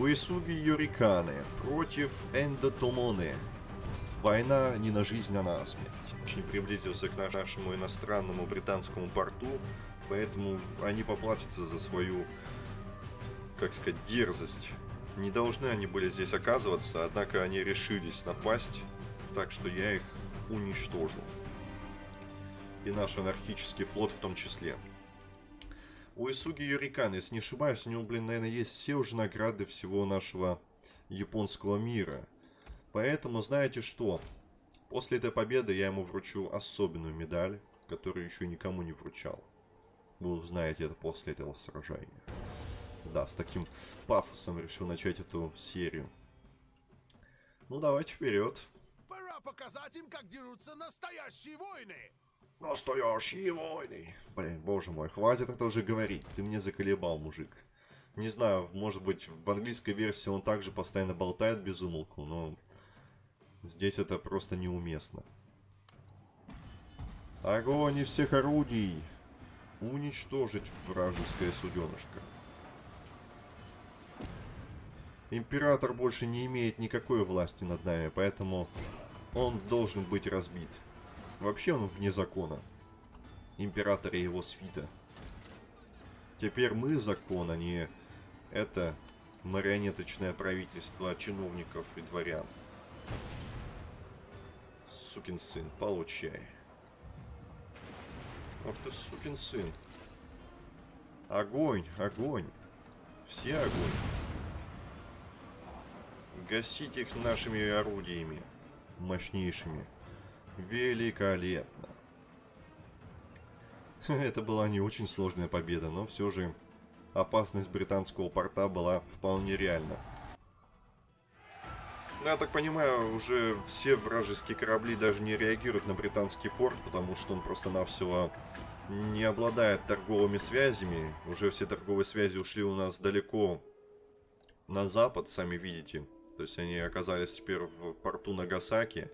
Уэсуги Юриканы против Эндотомоны. Война не на жизнь, а на смерть. Очень приблизился к нашему иностранному британскому порту, поэтому они поплатятся за свою, как сказать, дерзость. Не должны они были здесь оказываться, однако они решились напасть, так что я их уничтожу. И наш анархический флот в том числе. У Исуги Юрикан, если не ошибаюсь, у него, блин, наверное, есть все уже награды всего нашего японского мира. Поэтому, знаете что? После этой победы я ему вручу особенную медаль, которую еще никому не вручал. Вы узнаете это после этого сражения. Да, с таким пафосом решил начать эту серию. Ну, давайте вперед. Пора показать им, как дерутся настоящие войны. Настоящие войны. Блин, боже мой, хватит это уже говорить. Ты мне заколебал, мужик. Не знаю, может быть, в английской версии он также постоянно болтает без умолку, но здесь это просто неуместно. Огонь из всех орудий! Уничтожить вражеское суденышко. Император больше не имеет никакой власти над нами, поэтому он должен быть разбит. Вообще он вне закона. Император и его свита. Теперь мы закон, а не это марионеточное правительство чиновников и дворян. Сукин сын, получай. Ох ты, сукин сын. Огонь, огонь. Все огонь. Гасить их нашими орудиями. Мощнейшими. Великолепно. Это была не очень сложная победа, но все же опасность британского порта была вполне реальна. Ну, я так понимаю, уже все вражеские корабли даже не реагируют на британский порт, потому что он просто-навсего не обладает торговыми связями. Уже все торговые связи ушли у нас далеко на запад, сами видите. То есть они оказались теперь в порту Нагасаки.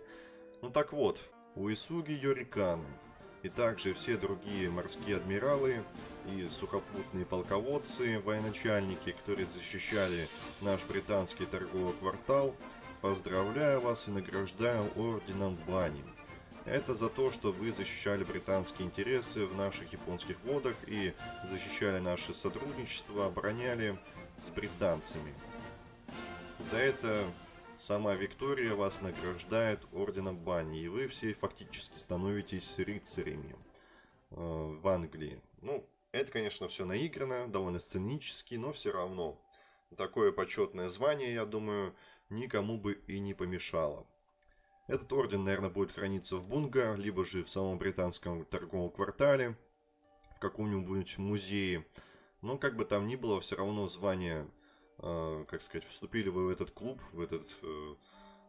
Ну так вот, Уисуги Йориканы и также все другие морские адмиралы и сухопутные полководцы, военачальники, которые защищали наш британский торговый квартал, поздравляю вас и награждаю орденом Бани. Это за то, что вы защищали британские интересы в наших японских водах и защищали наше сотрудничество, обороняли с британцами. За это Сама Виктория вас награждает орденом бани, и вы все фактически становитесь рыцарями э, в Англии. Ну, это, конечно, все наиграно, довольно сценически, но все равно. Такое почетное звание, я думаю, никому бы и не помешало. Этот орден, наверное, будет храниться в Бунга, либо же в самом британском торговом квартале, в каком-нибудь музее. Но как бы там ни было, все равно звание как сказать, вступили вы в этот клуб, в, этот, э,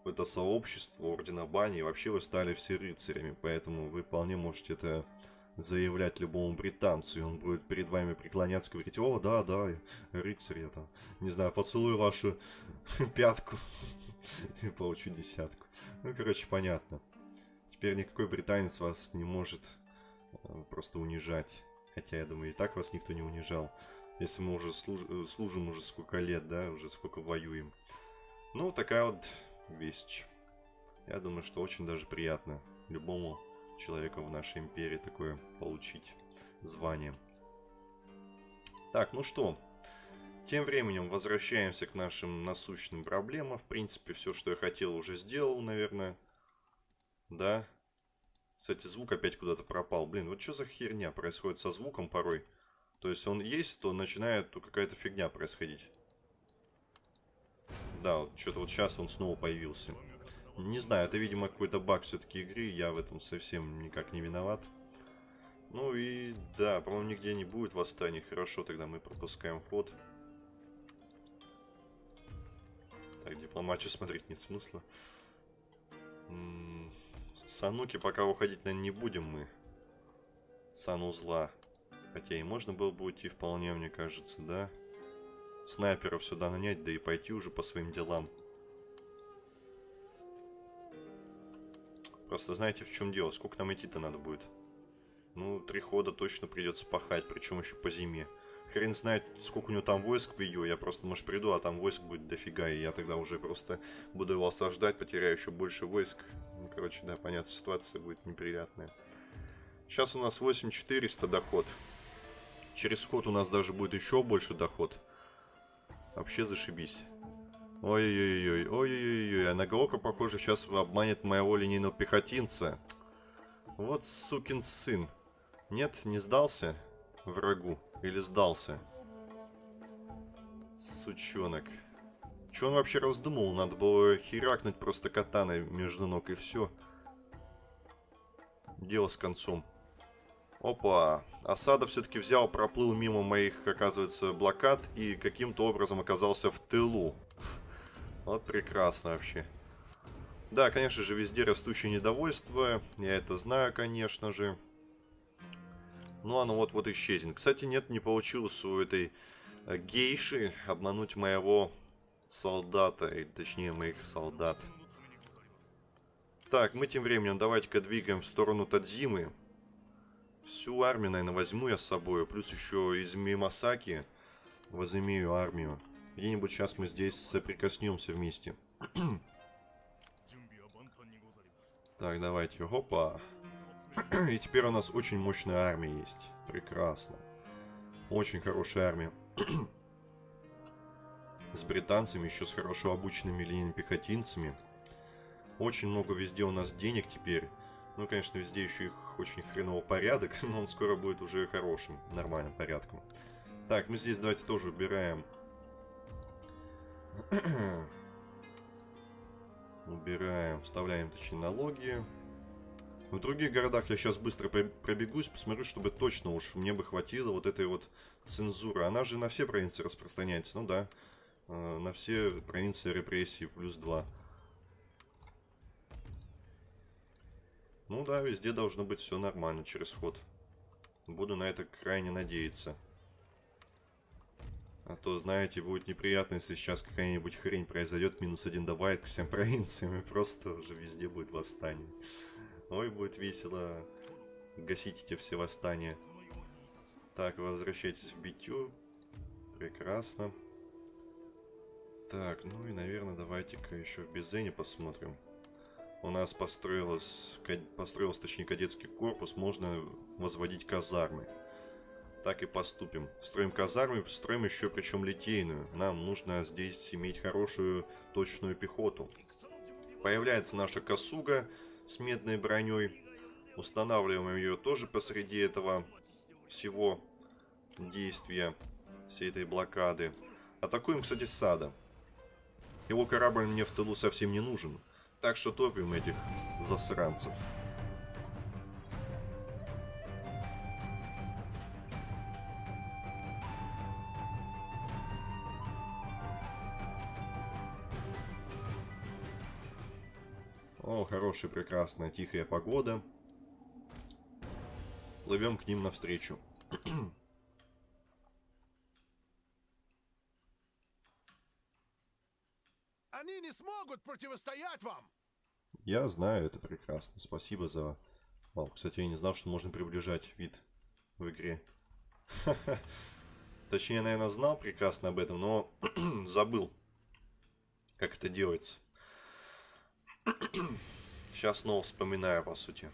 в это сообщество Ордена Бани, и вообще вы стали все рыцарями, поэтому вы вполне можете это заявлять любому британцу, и он будет перед вами преклоняться, говорить, о, да, да, рыцарь я там, не знаю, поцелую вашу пятку и получу десятку. Ну, короче, понятно. Теперь никакой британец вас не может э, просто унижать. Хотя, я думаю, и так вас никто не унижал. Если мы уже служ... Э, служим уже сколько лет, да, уже сколько воюем. Ну, такая вот вещь. Я думаю, что очень даже приятно любому человеку в нашей империи такое получить звание. Так, ну что, тем временем возвращаемся к нашим насущным проблемам. В принципе, все, что я хотел, уже сделал, наверное. Да. Кстати, звук опять куда-то пропал. Блин, вот что за херня происходит со звуком порой? То есть он есть, то начинает то какая-то фигня происходить. Да, вот что-то вот сейчас он снова появился. Не знаю, это, видимо, какой-то баг все-таки игры. Я в этом совсем никак не виноват. Ну и да, по-моему, нигде не будет восстаний. Хорошо, тогда мы пропускаем ход. Так, дипломатию смотреть нет смысла. Сануки пока уходить, наверное, не будем мы. Санузла. Хотя и можно было бы уйти вполне, мне кажется, да? Снайперов сюда нанять, да и пойти уже по своим делам. Просто знаете, в чем дело? Сколько нам идти-то надо будет? Ну, три хода точно придется пахать, причем еще по зиме. Хрен знает, сколько у него там войск в ее. Я просто, может, приду, а там войск будет дофига. И я тогда уже просто буду его осаждать, потеряю еще больше войск. Ну, короче, да, понятно, ситуация будет неприятная. Сейчас у нас 8400 доход. Через ход у нас даже будет еще больше доход. Вообще зашибись. Ой-ой-ой, ой-ой-ой, а Нагаока, похоже, сейчас обманет моего линейного пехотинца. Вот сукин сын. Нет, не сдался врагу. Или сдался. Сучонок. Че он вообще раздумал? Надо было херакнуть просто катаной между ног и все. Дело с концом. Опа. Осада все-таки взял, проплыл мимо моих, оказывается, блокад и каким-то образом оказался в тылу. Вот прекрасно вообще. Да, конечно же, везде растущее недовольство. Я это знаю, конечно же. Ну, оно вот-вот исчезнет. Кстати, нет, не получилось у этой э, гейши обмануть моего солдата. Или, точнее, моих солдат. Так, мы тем временем давайте-ка двигаем в сторону Тадзимы. Всю армию, наверное, возьму я с собой. Плюс еще из Мимасаки возымею армию. Где-нибудь сейчас мы здесь соприкоснемся вместе. так, давайте. Опа. И теперь у нас очень мощная армия есть. Прекрасно. Очень хорошая армия. с британцами, еще с хорошо обученными линейными. Очень много везде у нас денег теперь. Ну, конечно, везде еще их очень хреново порядок, но он скоро будет уже хорошим, нормальным порядком. Так, мы здесь давайте тоже убираем. убираем, вставляем, точнее, налоги. В других городах я сейчас быстро пробегусь, посмотрю, чтобы точно уж мне бы хватило вот этой вот цензуры. Она же на все провинции распространяется, ну да. Э, на все провинции репрессии плюс 2. Ну да, везде должно быть все нормально через ход. Буду на это крайне надеяться. А то, знаете, будет неприятно, если сейчас какая-нибудь хрень произойдет, минус один добавит к всем провинциям, и просто уже везде будет восстание. Ой, будет весело гасить эти все восстания. Так, возвращайтесь в битю. Прекрасно. Так, ну и, наверное, давайте-ка еще в Безене посмотрим. У нас построилось, построился, точнее, кадетский корпус. Можно возводить казармы. Так и поступим. Строим казармы, строим еще причем литейную. Нам нужно здесь иметь хорошую точную пехоту. Появляется наша косуга с медной броней. Устанавливаем ее тоже посреди этого всего действия, всей этой блокады. Атакуем, кстати, сада. Его корабль мне в тылу совсем не нужен. Так что топим этих засранцев. О, хорошая, прекрасная, тихая погода. Плывем к ним навстречу. Они не смогут противостоять вам! Я знаю, это прекрасно. Спасибо за... Вау, кстати, я не знал, что можно приближать вид в игре. Точнее, наверное, знал прекрасно об этом, но забыл, как это делается. Сейчас снова вспоминаю, по сути.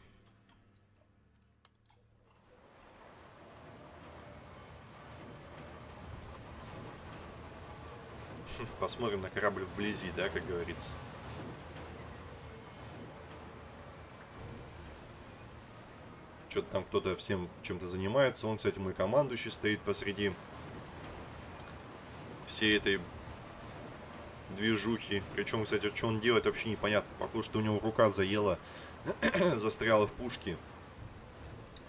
Посмотрим на корабль вблизи, да, как говорится. Что-то там кто-то всем чем-то занимается. Он, кстати, мой командующий стоит посреди всей этой движухи. Причем, кстати, что он делает, вообще непонятно. Похоже, что у него рука заела, застряла в пушке.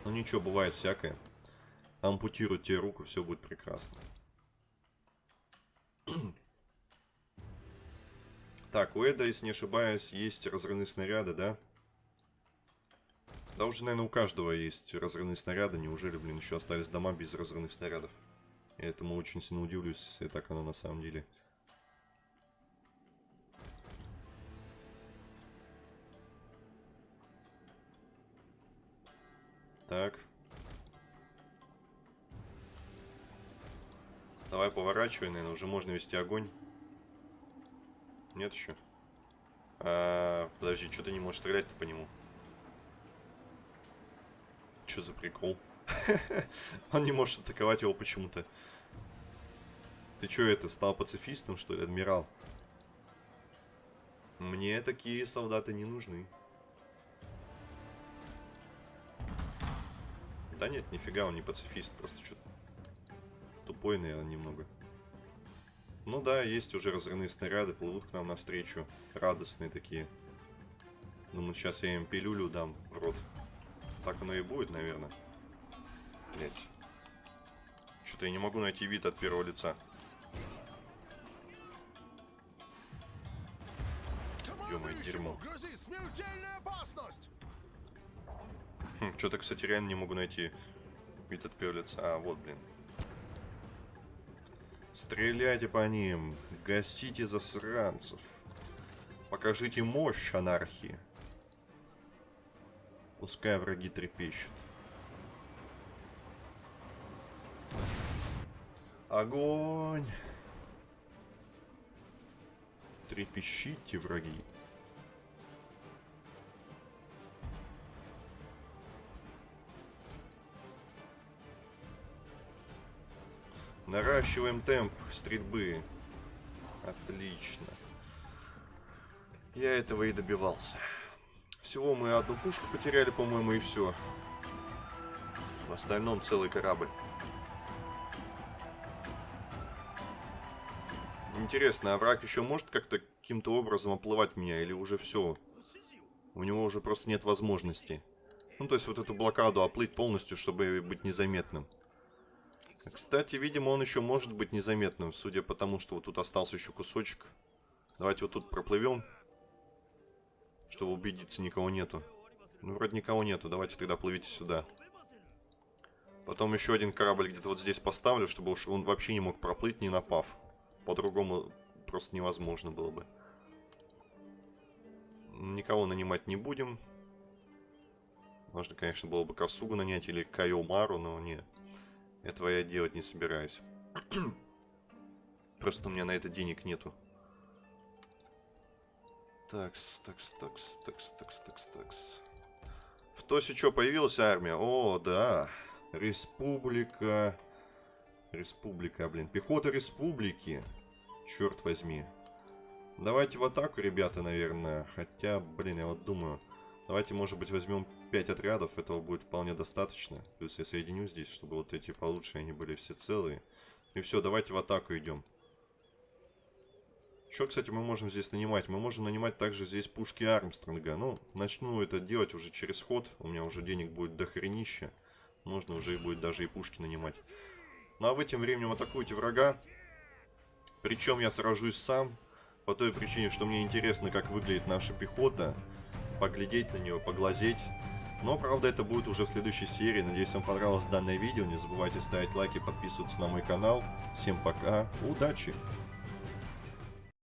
Ну ничего, бывает всякое. Ампутируют тебе руку, все будет прекрасно. Так, у Эда, если не ошибаюсь, есть разрывные снаряды, да? Да уже, наверное, у каждого есть разрывные снаряды. Неужели, блин, еще остались дома без разрывных снарядов? Я этому очень сильно удивлюсь, если так оно на самом деле. Так. Давай поворачивай, наверное, уже можно вести огонь. Нет еще? А, подожди, что ты не можешь стрелять-то по нему? Что за прикол? Он не может атаковать его почему-то. Ты что это, стал пацифистом, что ли, адмирал? Мне такие солдаты не нужны. Да нет, нифига, он не пацифист, просто что-то тупой, наверное, немного. Ну да, есть уже разрывные снаряды, плывут к нам навстречу. Радостные такие. Думаю, сейчас я им пилюлю дам в рот. Так оно и будет, наверное. Блять. Что-то я не могу найти вид от первого лица. Ё-моё, дерьмо. Хм, Что-то, кстати, реально не могу найти вид от первого лица. А, вот, блин. Стреляйте по ним. Гасите засранцев. Покажите мощь анархии. Пускай враги трепещут. Огонь! Трепещите, враги. Наращиваем темп стрельбы. Отлично. Я этого и добивался. Всего мы одну пушку потеряли, по-моему, и все. В остальном целый корабль. Интересно, а враг еще может как-то каким-то образом оплывать меня, или уже все? У него уже просто нет возможности. Ну, то есть вот эту блокаду оплыть полностью, чтобы быть незаметным. Кстати, видимо, он еще может быть незаметным, судя по тому, что вот тут остался еще кусочек. Давайте вот тут проплывем, чтобы убедиться, никого нету. Ну, вроде никого нету, давайте тогда плывите сюда. Потом еще один корабль где-то вот здесь поставлю, чтобы уж он вообще не мог проплыть, не напав. По-другому просто невозможно было бы. Никого нанимать не будем. Можно, конечно, было бы Косугу нанять или Кайомару, но нет. Этого я делать не собираюсь. Просто у меня на это денег нету. Такс, такс, такс, такс, такс, такс, такс. В Тосе что, появилась армия? О, да. Республика. Республика, блин. Пехота республики. Черт возьми. Давайте в атаку, ребята, наверное. Хотя, блин, я вот думаю. Давайте, может быть, возьмем 5 отрядов. Этого будет вполне достаточно. Плюс я соединю здесь, чтобы вот эти получше, они были все целые. И все, давайте в атаку идем. Что, кстати, мы можем здесь нанимать? Мы можем нанимать также здесь пушки Армстронга. Ну, начну это делать уже через ход. У меня уже денег будет до хренища. Можно уже и будет даже и пушки нанимать. Ну, а вы тем временем атакуете врага. Причем я сражусь сам. По той причине, что мне интересно, как выглядит наша пехота. Поглядеть на нее, поглазеть. Но, правда, это будет уже в следующей серии. Надеюсь, вам понравилось данное видео. Не забывайте ставить лайки, подписываться на мой канал. Всем пока, удачи!